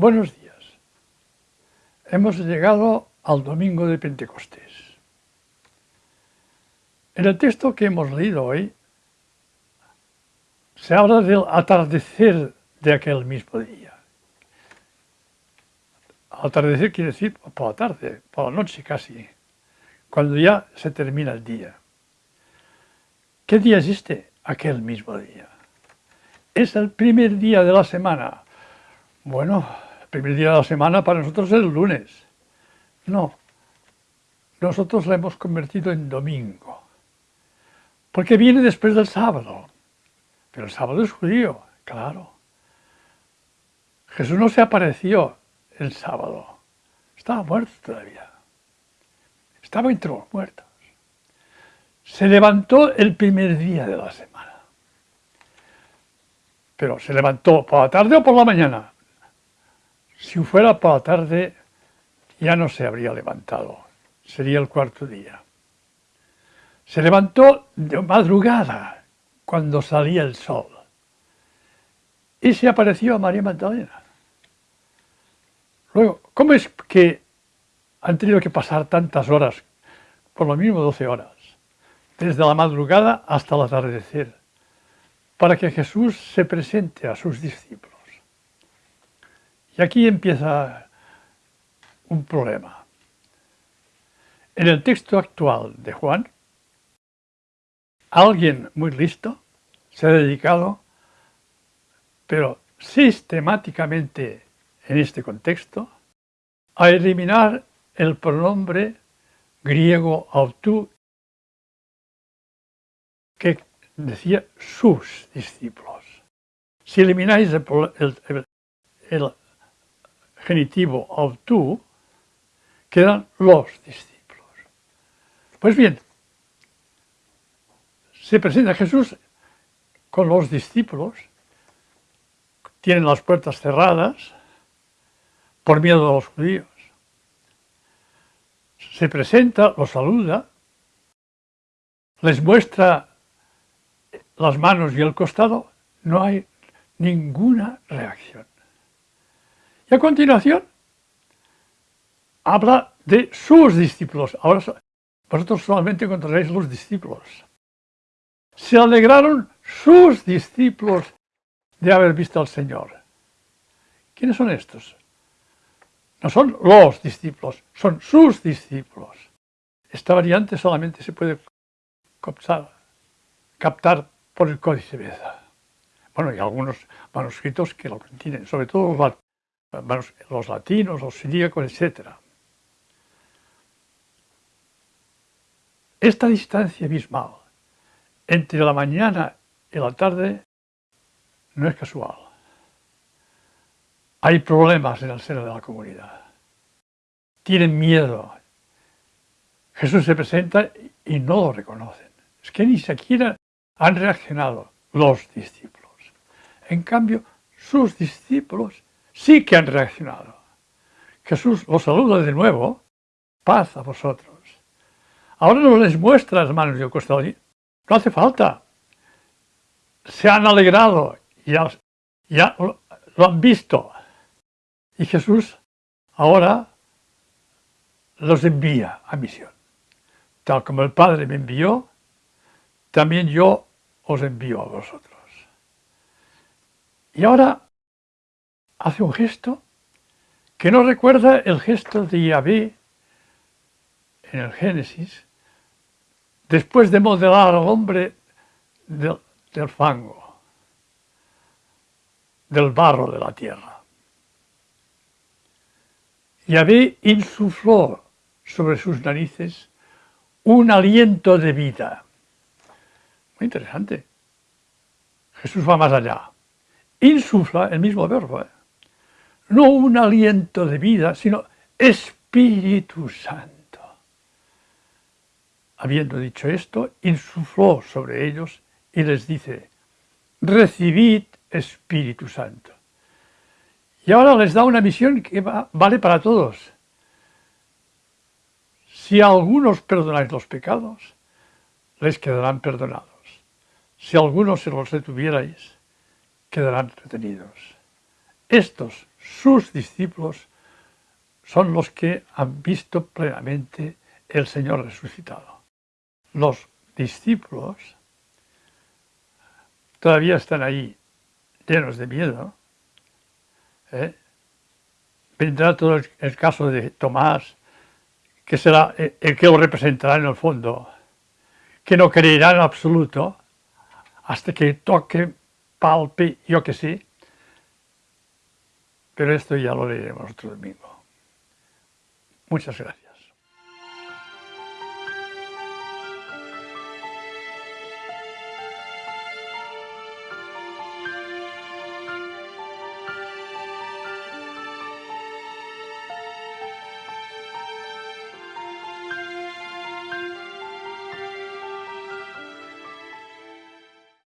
Buenos días. Hemos llegado al domingo de Pentecostés. En el texto que hemos leído hoy se habla del atardecer de aquel mismo día. Atardecer quiere decir por la tarde, por la noche casi, cuando ya se termina el día. ¿Qué día es este? Aquel mismo día. Es el primer día de la semana. Bueno, primer día de la semana para nosotros es el lunes. No, nosotros la hemos convertido en domingo. Porque viene después del sábado. Pero el sábado es judío, claro. Jesús no se apareció el sábado. Estaba muerto todavía. Estaba entre los muertos. Se levantó el primer día de la semana. Pero se levantó por la tarde o por la mañana. Si fuera por la tarde, ya no se habría levantado. Sería el cuarto día. Se levantó de madrugada, cuando salía el sol. Y se apareció a María Magdalena. Luego, ¿cómo es que han tenido que pasar tantas horas, por lo mismo 12 horas, desde la madrugada hasta el atardecer, para que Jesús se presente a sus discípulos? Y aquí empieza un problema. En el texto actual de Juan, alguien muy listo se ha dedicado, pero sistemáticamente en este contexto, a eliminar el pronombre griego autu que decía sus discípulos. Si elimináis el, genitivo autu, quedan los discípulos. Pues bien, se presenta Jesús con los discípulos, tienen las puertas cerradas por miedo a los judíos. Se presenta, los saluda, les muestra las manos y el costado, no hay ninguna reacción. Y a continuación habla de sus discípulos. Ahora vosotros solamente encontraréis los discípulos. Se alegraron sus discípulos de haber visto al Señor. ¿Quiénes son estos? No son los discípulos, son sus discípulos. Esta variante solamente se puede captar, por el Códice Beza. Bueno, y algunos manuscritos que lo contienen, sobre todo los, latinos, los siríacos, etc. Esta distancia abismal entre la mañana y la tarde no es casual. Hay problemas en el seno de la comunidad. Tienen miedo. Jesús se presenta y no lo reconocen. Es que ni siquiera han reaccionado los discípulos. En cambio, sus discípulos sí que han reaccionado. Jesús los saluda de nuevo, paz a vosotros. Ahora no les muestra las manos y costado, no hace falta. Se han alegrado, ya, ya lo han visto. Y Jesús ahora los envía a misión. Tal como el Padre me envió, también yo os envío a vosotros. Y ahora hace un gesto que no recuerda el gesto de Yahvé en el Génesis, después de modelar al hombre del, fango, del barro de la tierra. Yahvé insufló sobre sus narices un aliento de vida. Muy interesante. Jesús va más allá. Insufla, el mismo verbo, ¿eh? No un aliento de vida, sino Espíritu Santo. Habiendo dicho esto, insufló sobre ellos y les dice, recibid Espíritu Santo. Y ahora les da una misión que vale para todos. Si a algunos perdonáis los pecados, les quedarán perdonados. Si a algunos se los retuvierais, quedarán retenidos. Estos sus discípulos son los que han visto plenamente el Señor resucitado. Los discípulos todavía están ahí llenos de miedo. ¿eh? Vendrá todo el, caso de Tomás, que será el que lo representará en el fondo, que no creerá en absoluto hasta que toque, palpe, yo que sé. Pero esto ya lo leeremos otro domingo. Muchas gracias.